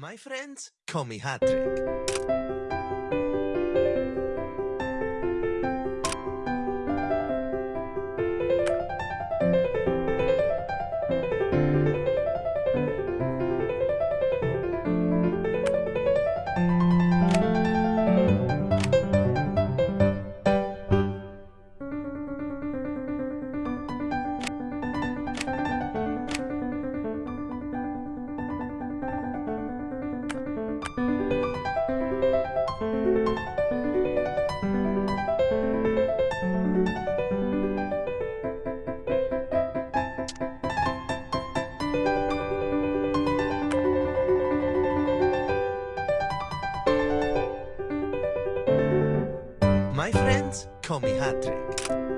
My friends call me Hattrick. My friends call me Hattrick.